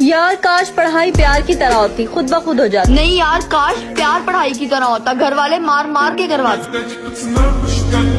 यार काश पढ़ाई प्यार की तरह होती खुद ब खुद हो जाती। नहीं यार काश प्यार पढ़ाई की तरह होता घर वाले मार मार के करवाते